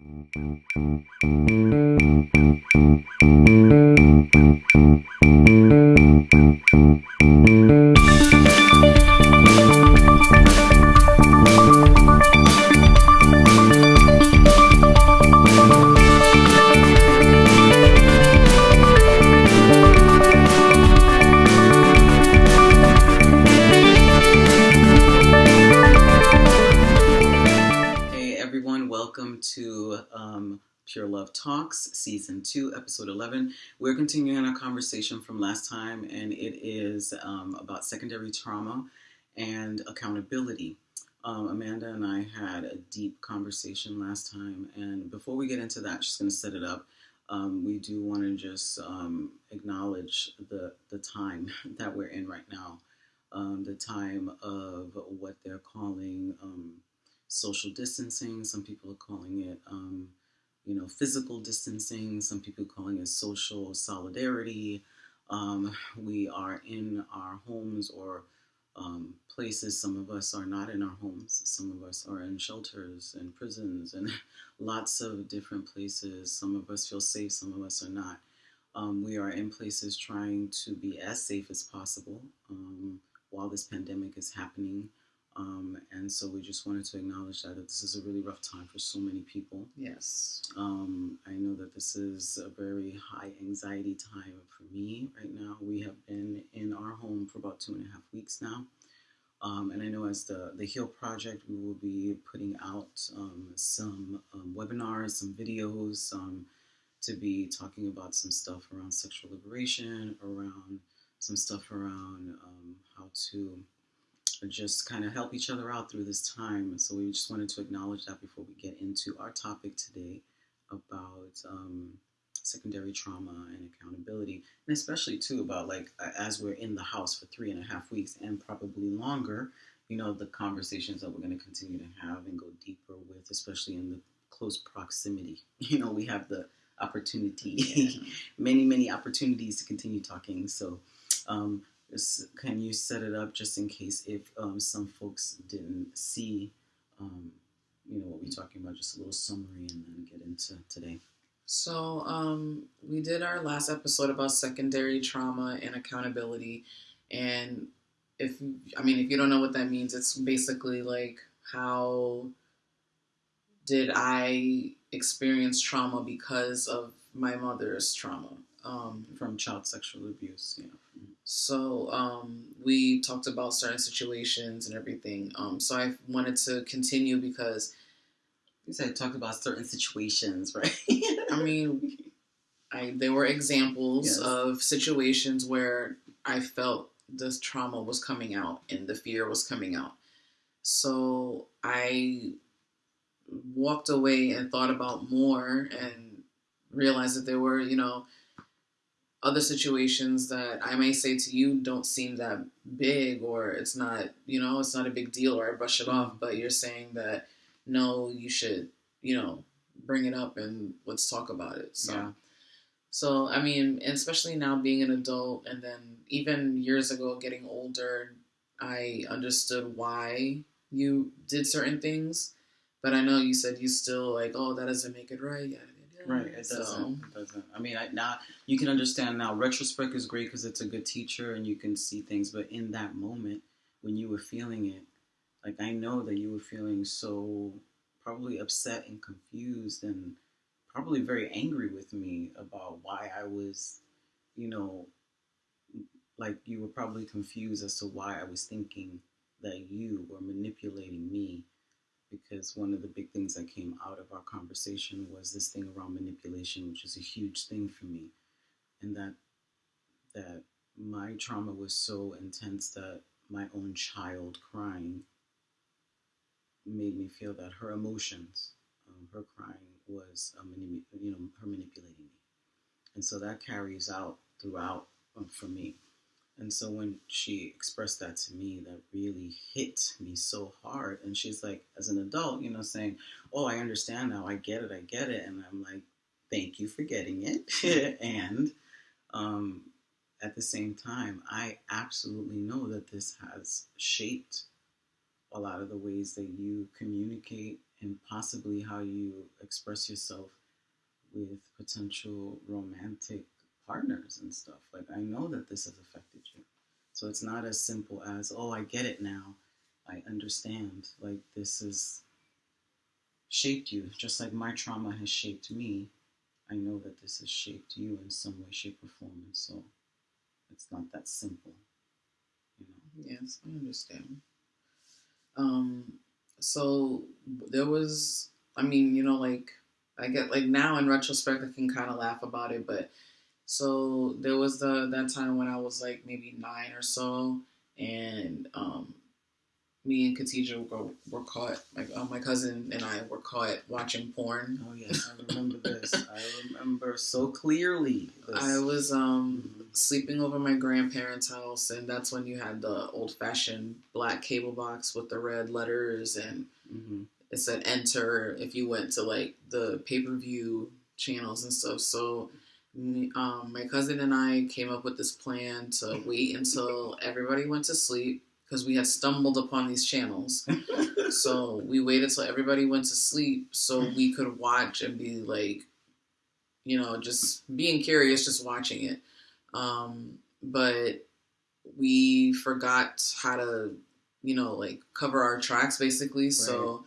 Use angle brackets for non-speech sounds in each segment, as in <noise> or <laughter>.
Hey everyone, welcome to um, Pure Love Talks, Season 2, Episode 11. We're continuing our conversation from last time, and it is um, about secondary trauma and accountability. Um, Amanda and I had a deep conversation last time, and before we get into that, she's going to set it up. Um, we do want to just um, acknowledge the, the time <laughs> that we're in right now, um, the time of what they're calling um, social distancing. Some people are calling it, you know, physical distancing. Some people calling it social solidarity. Um, we are in our homes or um, places. Some of us are not in our homes. Some of us are in shelters and prisons and <laughs> lots of different places. Some of us feel safe. Some of us are not. Um, we are in places trying to be as safe as possible um, while this pandemic is happening. Um, and so we just wanted to acknowledge that, that this is a really rough time for so many people. Yes. Um, I know that this is a very high anxiety time for me right now. We have been in our home for about two and a half weeks now. Um, and I know as the, the Heal Project, we will be putting out um, some um, webinars, some videos um, to be talking about some stuff around sexual liberation, around some stuff around um, how to just kind of help each other out through this time. So we just wanted to acknowledge that before we get into our topic today about um, secondary trauma and accountability, and especially too about like as we're in the house for three and a half weeks and probably longer. You know the conversations that we're going to continue to have and go deeper with, especially in the close proximity. <laughs> You know we have the opportunity, Yeah. <laughs> many many opportunities to continue talking. So. Um, can you set it up just in case if um, some folks didn't see, um, you know, what we're talking about, just a little summary and then get into today. So, um, we did our last episode about secondary trauma and accountability. And if, I mean, if you don't know what that means, it's basically like how did I experience trauma because of my mother's trauma? Um, From child sexual abuse, yeah. So um, we talked about certain situations and everything. Um, so I wanted to continue because You said talked about certain situations, <laughs> right? I mean, I there were examples Yes. of situations where I felt this trauma was coming out and the fear was coming out. So I walked away and thought about more and realized that there were, you know, other situations that I may say to you don't seem that big or it's not, you know, it's not a big deal or I brush it off, but you're saying that no, you should, you know, bring it up and let's talk about it. So Yeah. so I mean, and especially now being an adult and then even years ago getting older, I understood why you did certain things. But I know you said you still like, oh, that doesn't make it right. yada, Right, it So- doesn't. It doesn't. I mean, I, now you can understand now. Retrospect is great because it's a good teacher and you can see things. But in that moment, when you were feeling it, like I know that you were feeling so probably upset and confused and probably very angry with me about why I was, you know, like you were probably confused as to why I was thinking that you were manipulating me because one of the big things that came out of our conversation was this thing around manipulation, which is a huge thing for me, and that that my trauma was so intense that my own child crying made me feel that her emotions, um, her crying was mani- you know her manipulating me, and so that carries out throughout um, for me. And so when she expressed that to me, that really hit me so hard. And she's like, as an adult, you know, saying, Oh, I understand now. I get it. I get it. And I'm like, Thank you for getting it. <laughs> and um, at the same time, I absolutely know that this has shaped a lot of the ways that you communicate and possibly how you express yourself with potential romantic partners and stuff. Like I know that this has affected you. So it's not as simple as, oh, I get it now. I understand. Like this has shaped you, just like my trauma has shaped me. I know that this has shaped you in some way, shape, or form. And so it's not that simple. You know? Yes, I understand. Um, so there was, I mean, you know, like I get like now in retrospect, I can kind of laugh about it, but so there was the that time when I was like maybe nine or so, and um, me and Katija were, were caught. Like uh, my cousin and I were caught watching porn. Oh yes, I remember this. I remember so clearly. This. I was um, mm-hmm. sleeping over my grandparents' house, and that's when you had the old-fashioned black cable box with the red letters, and mm-hmm. it said "enter" if you went to like the pay-per-view channels and stuff. So. Um, my cousin and I came up with this plan to wait until everybody went to sleep because we had stumbled upon these channels. <laughs> so we waited till everybody went to sleep so we could watch and be like, you know, just being curious, just watching it. Um, but we forgot how to, you know, like cover our tracks basically. Right. So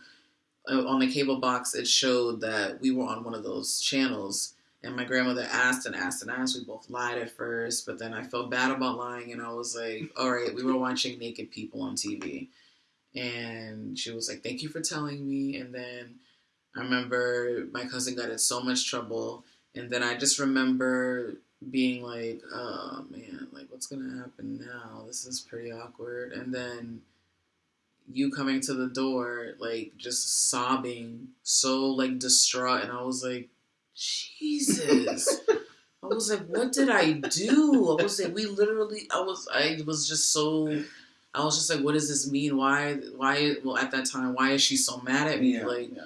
uh, on the cable box, it showed that we were on one of those channels and my grandmother asked and asked and asked. We both lied at first, but then I felt bad about lying, and I was like, "All right." We were watching naked people on TV, and she was like, "Thank you for telling me." And then I remember my cousin got in so much trouble, and then I just remember being like, "Oh man, like what's gonna happen now? This is pretty awkward." And then you coming to the door, like just sobbing, so like distraught, and I was like Jesus. I was like, what did I do? I was like, we literally, I was, I was just so, I was just like, what does this mean? Why, why, well, at that time, why is she so mad at me? Yeah, like, yeah.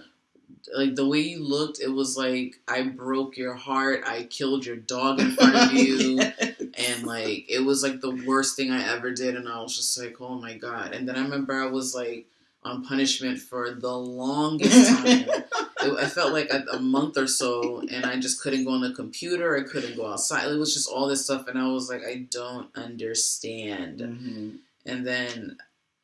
like the way you looked, it was like, I broke your heart. I killed your dog in front of you. <laughs> and like, it was like the worst thing I ever did. And I was just like, oh my God. And then I remember I was like, on punishment for the longest time. <laughs> I felt like a, a, month or so, and I just couldn't go on the computer. I couldn't go outside. It was just all this stuff, and I was like, I don't understand. Mm-hmm. And then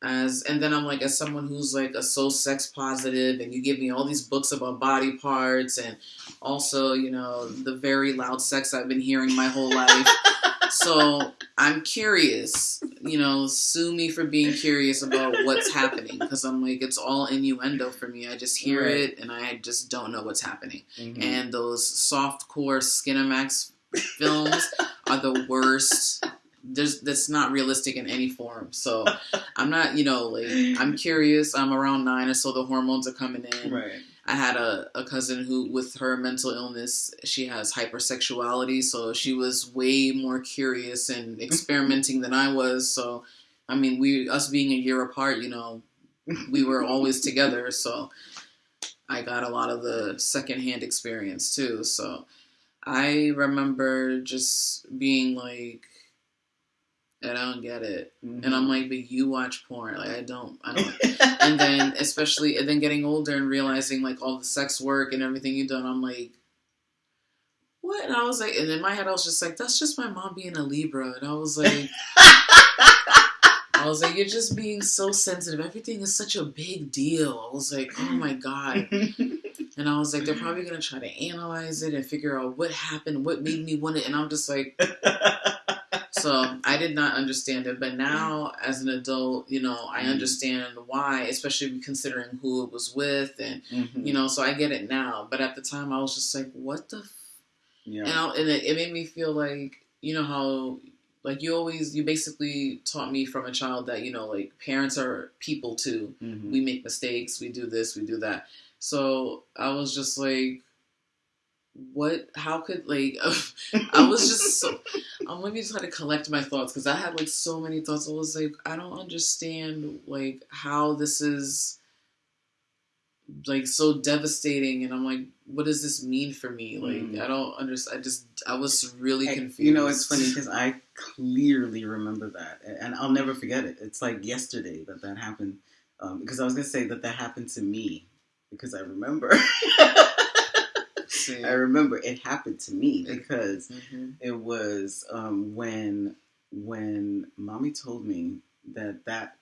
as and then I'm like as someone who's like a so sex positive and you give me all these books about body parts and also you know the very loud sex I've been hearing my whole life <laughs> so I'm curious. You know, sue me for being curious about what's happening because I'm like, it's all innuendo for me. I just hear right. it and I just don't know what's happening. Mm-hmm. And those soft core Skinemax films are the worst. There's that's not realistic in any form. So I'm not, you know, like I'm curious. I'm around nine or so. The hormones are coming in. Right I had a, a cousin who, with her mental illness, she has hypersexuality. So she was way more curious and mm-hmm. experimenting than I was. So, I mean, we, us being a year apart, you know, we were always <laughs> together. So I got a lot of the secondhand experience too. So I remember just being like, and I don't get it. Mm-hmm. And I'm like, but you watch porn. Like I don't I don't <laughs> and then especially and then getting older and realizing like all the sex work and everything you've done, I'm like what? And I was like and in my head I was just like, that's just my mom being a Libra and I was like <laughs> I was like, you're just being so sensitive. Everything is such a big deal. I was like, oh my God. And I was like, they're probably gonna try to analyze it and figure out what happened, what made me want it. And I'm just like, <laughs> so I did not understand it, but now as an adult, you know, I mm-hmm. understand why, especially considering who it was with, and mm-hmm. you know, so I get it now. But at the time, I was just like, "What the?" F-? Yeah. And, I, and it, it made me feel like you know how like you always you basically taught me from a child that you know like parents are people too. Mm-hmm. We make mistakes. We do this. We do that. So I was just like what how could like <laughs> i <laughs> was just so i'm let me try to collect my thoughts because i had like so many thoughts i was like i don't understand like how this is like so devastating and i'm like what does this mean for me like mm. i don't understand i just i was really confused you know it's funny because i clearly remember that and i'll never forget it it's like yesterday that that happened um, because i was going to say that that happened to me because I remember. <laughs> I remember it happened to me because mm-hmm. it was um, when when mommy told me that that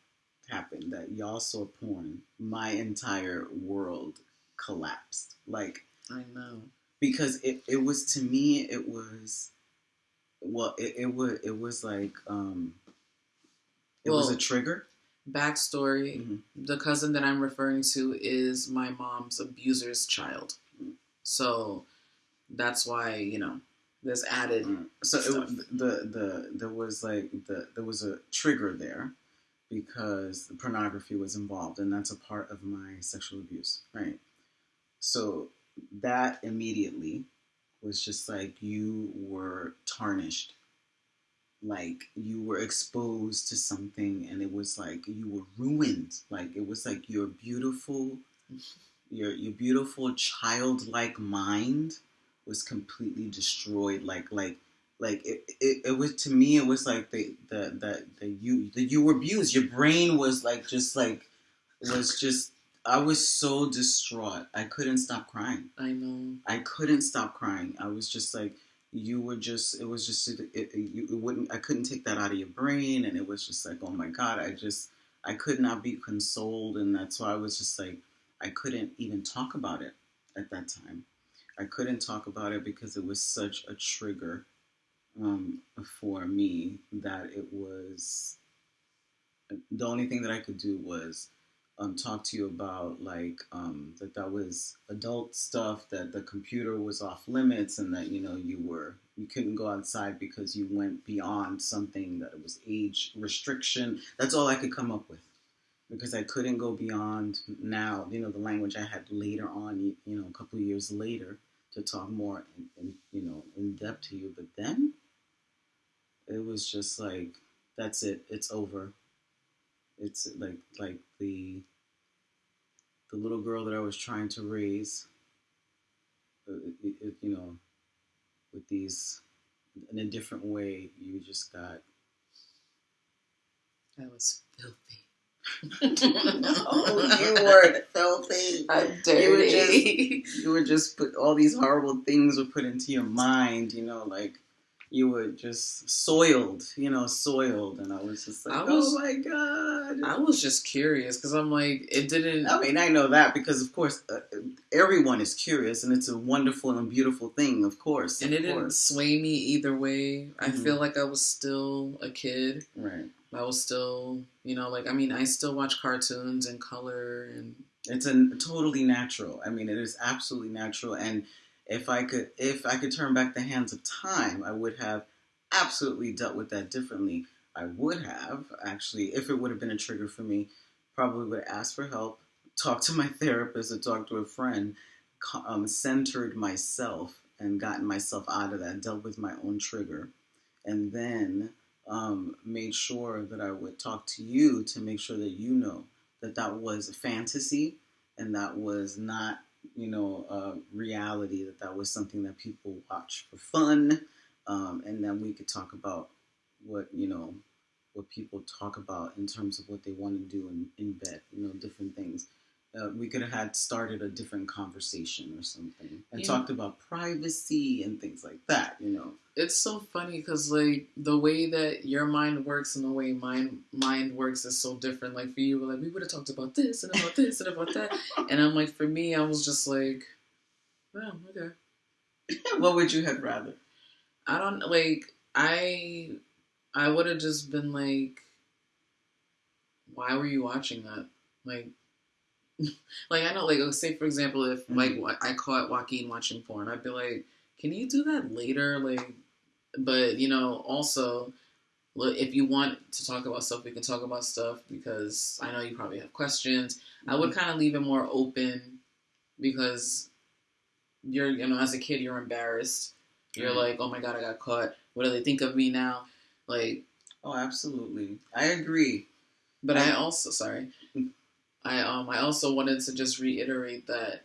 happened that y'all saw porn. My entire world collapsed. Like I know because it, it was to me it was well it, it was it was like um it was a trigger backstory. Mhm. The cousin that I'm referring to is my mom's abuser's child. So that's why you know there's added. Mm. so it, the the there was like the there was a trigger there because the pornography was involved and that's a part of my sexual abuse right so that immediately was just like you were tarnished like you were exposed to something and it was like you were ruined like it was like your beautiful <laughs> your your beautiful childlike mind was completely destroyed like like like it, it, it was to me it was like the the the, the you the you were abused your brain was like just like was just i was so distraught i couldn't stop crying I know. I couldn't stop crying. I was just like, you were just, it was just, it, it, you, it wouldn't, I couldn't take that out of your brain. And it was just like, oh my God, I just, I could not be consoled. And that's why I was just like, I couldn't even talk about it at that time. I couldn't talk about it because it was such a trigger um, for me that it was, the only thing that I could do was um, talk to you about like um, that that was adult stuff that the computer was off limits and that you know you were you couldn't go outside because you went beyond something that was age restriction that's all i could come up with because i couldn't go beyond now you know the language i had later on you, know a couple of years later to talk more in, in you know in depth to you but then it was just like that's it it's over it's like like the the little girl that I was trying to raise, uh, it, it, you know, with these in a different way. You just got That was filthy. Oh, <laughs> you were filthy. I'm You were dirty. <laughs> You were just put all these horrible things were put into your mind. You know, like you were just soiled. You know, soiled, and I was just like, I was- oh my god. I was just curious because I'm like, it didn't. I mean, I know that because, of course, uh, everyone is curious, and it's a wonderful and beautiful thing, of course. and of it didn't sway me either way. I Mhm. feel like I was still a kid. Right. I was still, you know, like I mean, I still watch cartoons and color and It's a totally natural. I mean, it is absolutely natural. And if I could, if I could turn back the hands of time, I would have absolutely dealt with that differently. I would have actually, if it would have been a trigger for me, probably would asked for help, talk to my <laughs> therapist, or talked to a friend, um, centered myself, and gotten myself out of that, dealt with my own trigger, and then um, made sure that I would talk to you to make sure that you know that that was a fantasy and that was not you know uh, reality that that was something that people watch for fun um, and then we could talk about what you know what people talk about in terms of what they want to do in, in bed you know different things uh, we could have had started a different conversation or something and Yeah. talked about privacy and things like that you know it's so funny because like the way that your mind works and the way mine mind works is so different. Like for you, like we would have talked about this and about this and about that, <laughs> and I'm like for me, I was just like, oh okay. <laughs> what would you have rather I don't like I I would have just been like why were you watching that? Like <laughs> like I know like say for example if like Mhm. wa- I caught Joaquin watching porn, I'd be like, Can you do that later? Like but you know, also look, if you want to talk about stuff, we can talk about stuff because I know you probably have questions. I would kind of leave it more open because you're, you know, as a kid, you're embarrassed. You're Mhm. like, oh my god, I got caught. What do they think of me now? Like, oh absolutely i agree but I Um, also, sorry, I um, I also wanted to just reiterate that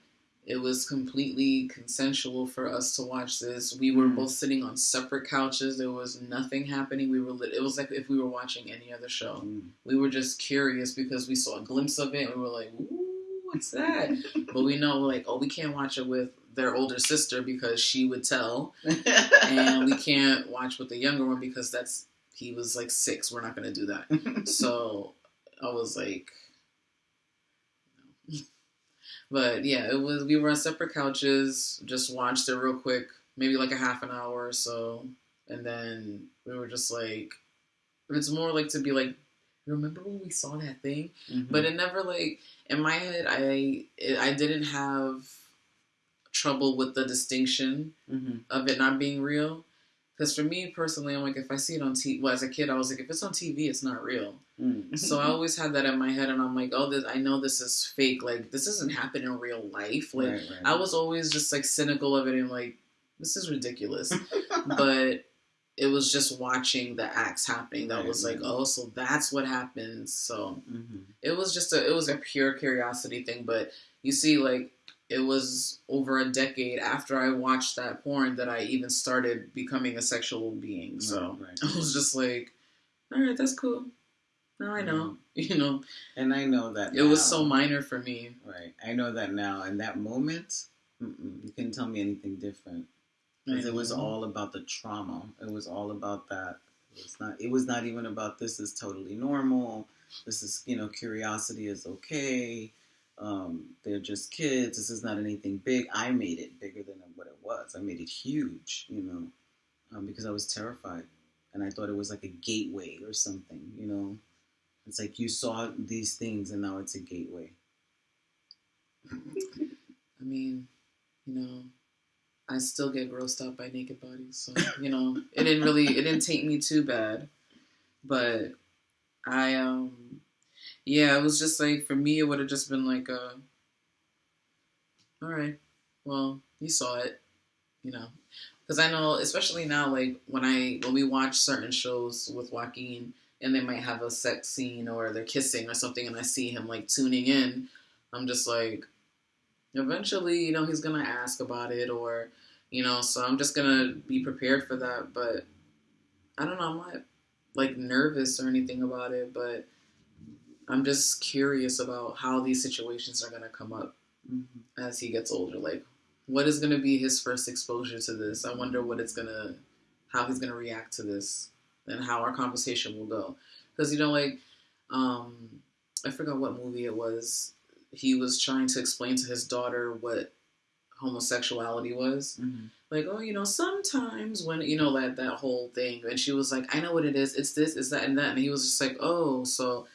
it was completely consensual for us to watch this. We were Mm. both sitting on separate couches. There was nothing happening. We were lit- it was like if we were watching any other show. Mm. We were just curious because we saw a glimpse of it and we were like, ooh, what's that? <laughs> But we know, like, oh, we can't watch it with their older sister because she would tell, <laughs> and we can't watch with the younger one because that's he was like six. We're not gonna do that. <laughs> So I was like. But yeah, it was. We were on separate couches, just watched it real quick, maybe like a half an hour or so, and then we were just like, it's more like to be like, remember when we saw that thing? Mhm. But it never like in my head, I it, I didn't have trouble with the distinction Mhm. of it not being real. Because for me personally, I'm like, if I see it on TV, well, as a kid, I was like, if it's on TV, it's not real. Mhm. So I <laughs> always had that in my head, and I'm like, oh, this, I know this is fake. Like, this doesn't happen in real life. Like, Right, right. I was always just like cynical of it and like, this is ridiculous. <laughs> but it was just watching the acts happening that Right, was like, right. oh, so that's what happens. So Mhm. it was just a, it was a pure curiosity thing. But you see, like, it was over a decade after I watched that porn that I even started becoming a sexual being. Oh, so Right, right. <laughs> I was just like, all right, that's cool. Now I know. Mm-hmm. <laughs> You know, And I know that it was so minor for me. Right. I know that now. In that moment, you couldn't tell me anything different. Because it was all about the trauma. It was all about that. It was not. It was not even about this is totally normal. This is you know curiosity is okay. Um, they're just kids. This is not anything big. I made it bigger than what it was. I made it huge. You know, um, because I was terrified, and I thought it was like a gateway or something. You know, it's like you saw these things, and now it's a gateway. <laughs> I mean, you know, I still get grossed out by naked bodies, so you know, it didn't really, it didn't take me too bad, but I, um, yeah, it was just like for me, it would have just been like, uh, all right, well, you saw it, you know, because I know, especially now, like when I when we watch certain shows with Joaquin, and they might have a sex scene or they're kissing or something, and I see him like tuning in, I'm just like eventually, you know, he's gonna ask about it, or you know, so I'm just gonna be prepared for that. But I don't know, I'm not like nervous or anything about it, but I'm just curious about how these situations are gonna come up Mm-hmm. as he gets older. Like, what is gonna be his first exposure to this? I wonder what it's gonna, how he's gonna react to this, and how our conversation will go. Because you know, like, um, I forgot what movie it was he was trying to explain to his daughter what homosexuality was. Mm-hmm. Like, oh, you know, sometimes when you know that that whole thing, and she was like, I know what it is. It's this, it's that, and that, and he was just like, oh, so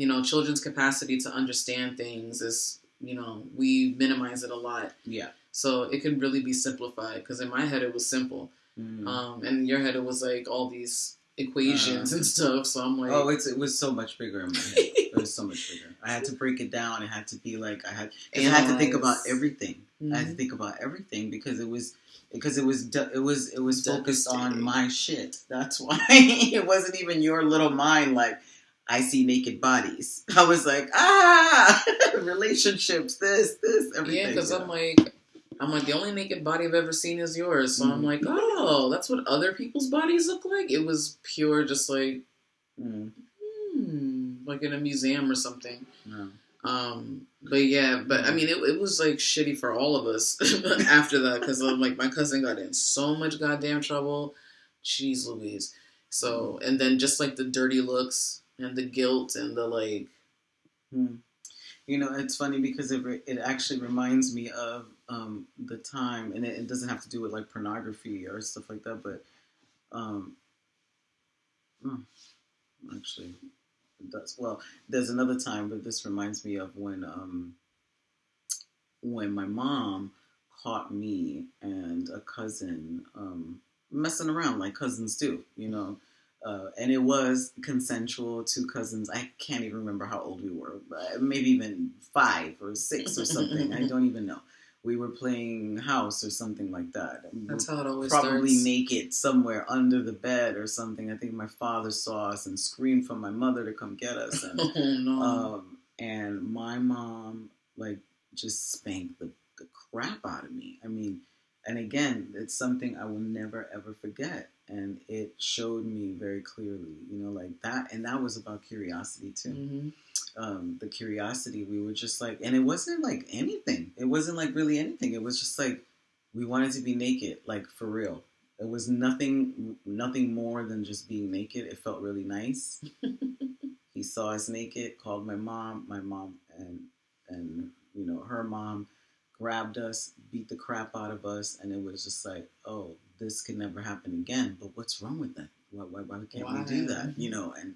you know, children's capacity to understand things is, you know, we minimize it a lot, Yeah. so it can really be simplified. Because in my head it was simple, Mhm. um, and in your head it was like all these equations Uh, and stuff. So I'm like, Oh, it's it was so much bigger in my head. <laughs> It was so much bigger. I had to break it down. It had to be like I had. I had to think about everything. I had to Mhm. think about everything because it was because it was it was it was focused on my shit. That's <laughs> why it wasn't even your little mind. Like I see naked bodies. <laughs> I was like ah <laughs> relationships. This this everything. Yeah, because I'm like, I'm like the only naked body I've ever seen is yours. So I'm Mhm. like, oh, that's what other people's bodies look like. It was pure, just like, Mm, hmm, like in a museum or something. no. Um, but yeah, but I mean, it, it was like shitty for all of us <laughs> after that because I'm like my cousin got in so much goddamn trouble. Jeez Louise. So and then just like the dirty looks and the guilt and the like. Hmm. You know, it's funny because it re- it actually reminds me of um, the time, and it, it doesn't have to do with like pornography or stuff like that, but um, hmm, actually, it does. Well, there's another time, but this reminds me of when um, when my mom caught me and a cousin um, messing around like cousins do, you know. Uh, and it was consensual. Two cousins. I can't even remember how old we were. But maybe even five or six or something. I don't even know. We were playing house or something like that. That's how it always probably starts. naked somewhere under the bed or something. I think my father saw us and screamed for my mother to come get us. And <laughs> oh no. um, and my mom like just spanked the, the crap out of me. I mean, and again, it's something I will never ever forget. And it showed me very clearly, you know, like that, and that was about curiosity too. hmm Um, the curiosity, we were just like, and it wasn't like anything. It wasn't like really anything. It was just like we wanted to be naked, like for real. It was nothing, nothing more than just being naked. It felt really nice. <laughs> he saw us naked, called my mom, my mom, and and you know her mom grabbed us, beat the crap out of us, and it was just like, oh, this could never happen again. But what's wrong with that? Why, why, why can't we do that? You know, and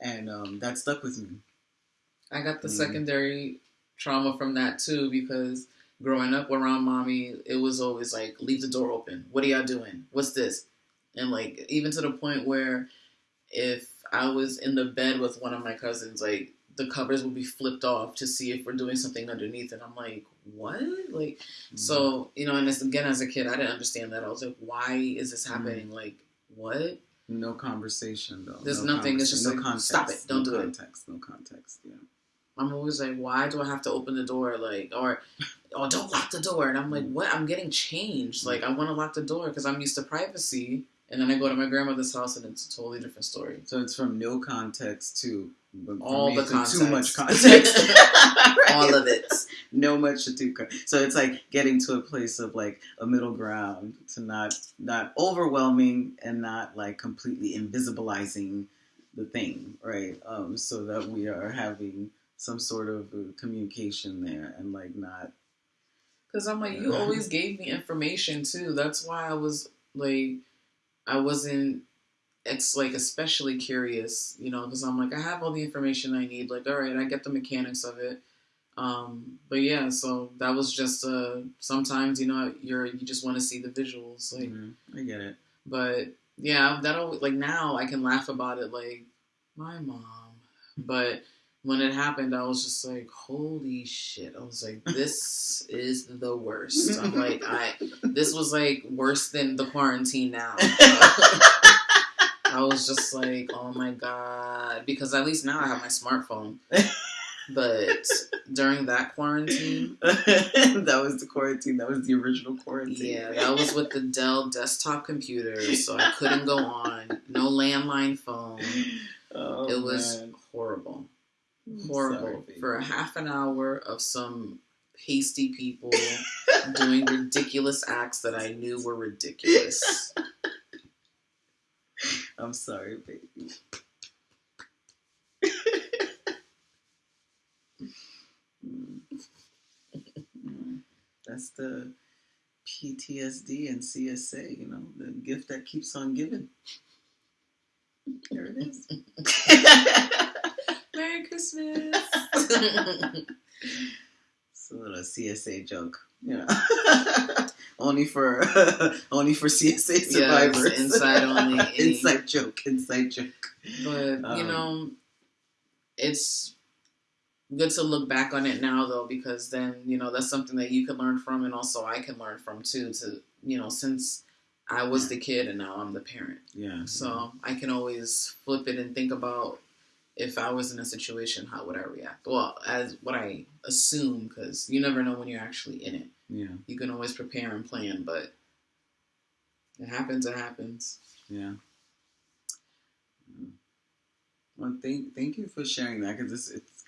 and um, that stuck with me. I got the Mhm. secondary trauma from that too because growing up around mommy, it was always like, leave the door open. What are y'all doing? What's this? And like, even to the point where if I was in the bed with one of my cousins, like, the covers would be flipped off to see if we're doing something underneath. And I'm like, what? Like, Mm-hmm. so, you know, and as, again, as a kid, I didn't understand that. I was like, why is this Mm-hmm. happening? Like, what? No conversation though. There's no nothing, it's just conversation. like, stop it, don't no do it. No context, No context. Yeah. I'm always like, why do I have to open the door? Like, or, oh, don't lock the door. And I'm like, what? I'm getting changed. Like, I want to lock the door because I'm used to privacy. And then I go to my grandmother's house and it's a totally different story. So it's from no context to but All the context. too much context. <laughs> <laughs> All of it. no much to do. So it's like getting to a place of like a middle ground to not not overwhelming and not like completely invisibilizing the thing, right? Um, so that we are having some sort of communication there and like not. Because I'm like, you <laughs> always gave me information too. That's why I was like, I wasn't. It's like especially curious, you know, because I'm like, I have all the information I need. Like, all right, I get the mechanics of it. Um, but yeah, so that was just uh sometimes you know you're you just want to see the visuals like Mhm, I get it. but yeah that always like now I can laugh about it like my mom but when it happened I was just like holy shit I was like this is the worst I'm like I this was like worse than the quarantine now <laughs> I was just like oh my god because at least now I have my smartphone <laughs> but during that quarantine <laughs> that was the quarantine. That was the original quarantine. Yeah, that was with the Dell desktop computer, so I couldn't go on. No landline phone. Oh, it was man. horrible. Horrible. sorry. For a half an hour of some hasty people <laughs> doing ridiculous acts that I knew were ridiculous. I'm sorry, baby. That's the PTSD and CSA, you know, the gift that keeps on giving. There it is. <laughs> Merry Christmas. <laughs> It's a little CSA joke, you know. <laughs> only for <laughs> only for CSA survivors. inside only. <laughs> inside joke. Inside joke. But you Um, know, it's good to look back on it now though, because then you know that's something that you can learn from, and also I can learn from too. To you know, since I was the kid and now I'm the parent, Yeah. so I can always flip it and think about if I was in a situation, how would I react? Well, as what I assume, because you never know when you're actually in it. Yeah. You can always prepare and plan, but it happens. It happens. Yeah. Well, thank thank you for sharing that because it's it's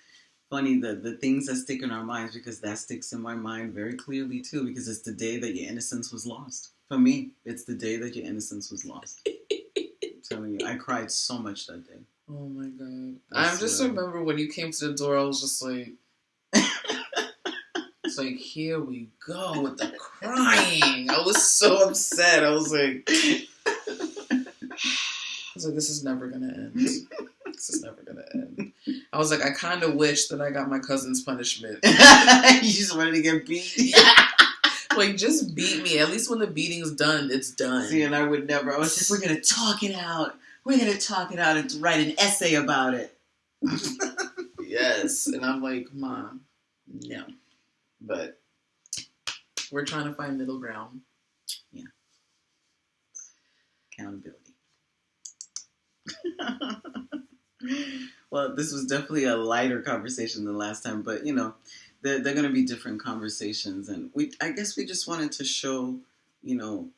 funny the the things that stick in our minds because that sticks in my mind very clearly too because it's the day that your innocence was lost. For me, it's the day that your innocence was lost. <laughs> I'm telling you, I cried so much that day. Oh my god! I just remember when you came to the door, I was just like, <laughs> it's like here we go with the crying. I was so upset. I was like, <sighs> I was like, this is never gonna end. This is never gonna end. I was like, I kind of wish that I got my cousin's punishment. <laughs> you just wanted to get beat. <laughs> like, just beat me. At least when the beating's done, it's done. See, and I would never. I was just, we're gonna talk it out. We're gonna talk it out and write an essay about it. Yes. And I'm like, Mom, no. But we're trying to find middle ground. Yeah, accountability. <laughs> well, this was definitely a lighter conversation than last time, but you know, they're, they're going to be different conversations, and we I guess we just wanted to show, you know,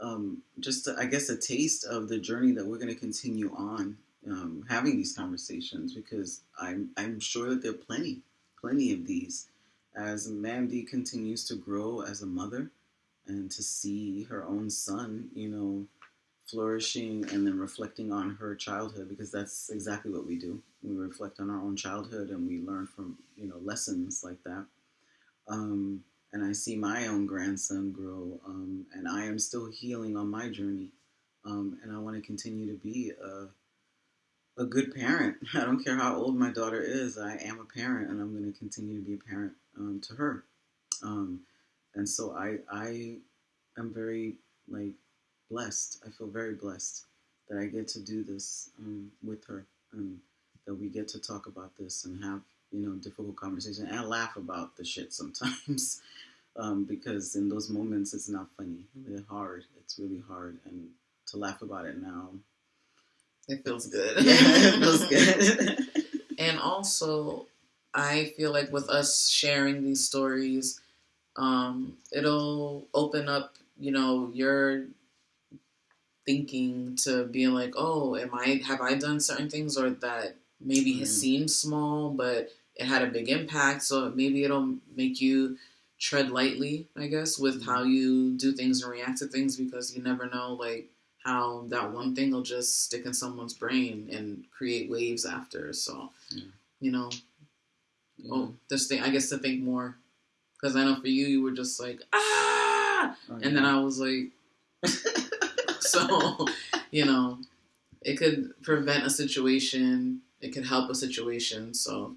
um, just I guess a taste of the journey that we're going to continue on um, having these conversations because I'm I'm sure that there are plenty plenty of these as Mandy continues to grow as a mother and to see her own son, you know, flourishing and then reflecting on her childhood because that's exactly what we do. We reflect on our own childhood and we learn from, you know, lessons like that. Um, and I see my own grandson grow, um, and I am still healing on my journey. Um, and I want to continue to be a, a good parent. <laughs> I don't care how old my daughter is, I am a parent, and I'm going to continue to be a parent um, to her. Um, and so I, I am very like blessed. I feel very blessed that I get to do this um, with her, and that we get to talk about this and have you know, difficult conversation and laugh about the shit sometimes. <laughs> um, because in those moments, it's not funny. It's hard. It's really hard. And to laugh about it now, it feels good. <laughs> yeah, it feels good. <laughs> and also, I feel like with us sharing these stories, um, it'll open up, you know, your thinking to being like, oh, am I have I done certain things or that maybe mm. it seems small, but it had a big impact. So maybe it'll make you tread lightly, I guess, with how mm-hmm. you do things and react to things because you never know, like, how that one thing will just stick in someone's brain and create waves after. So, yeah. you know, yeah. oh, just think, I guess to think more. Because I know for you, you were just like, ah! Oh, yeah. And then I was like, <laughs> so, you know, it could prevent a situation, it could help a situation. So,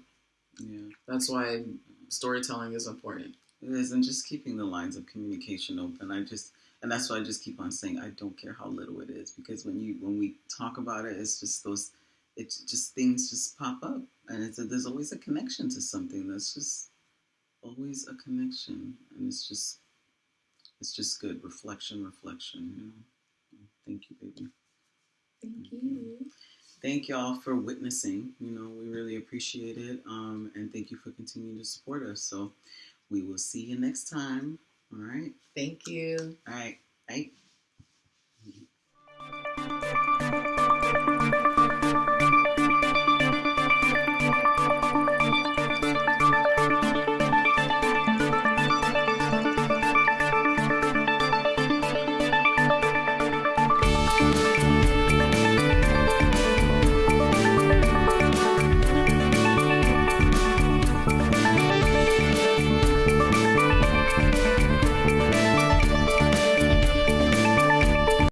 yeah, that's why storytelling is important. It is, and just keeping the lines of communication open. I just, and that's why I just keep on saying I don't care how little it is because when you when we talk about it, it's just those, it's just things just pop up, and it's a, there's always a connection to something. That's just always a connection, and it's just, it's just good reflection, reflection. You know. Thank you, baby. Thank you thank y'all for witnessing. You know, we really appreciate it. Um, and thank you for continuing to support us. So we will see you next time. All right. Thank you. All right. Bye.